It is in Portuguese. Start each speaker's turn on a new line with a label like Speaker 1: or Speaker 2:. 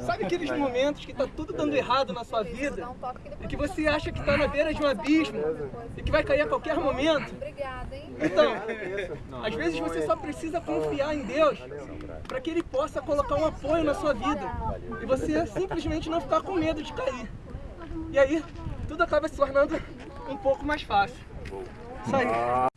Speaker 1: Sabe aqueles momentos que tá tudo dando errado na sua vida e que você acha que tá na beira de um abismo e que vai cair a qualquer momento? Então, às vezes você só precisa confiar em Deus para que Ele possa colocar um apoio na sua vida e você simplesmente não ficar com medo de cair. E aí, tudo acaba se tornando um pouco mais fácil. Isso aí.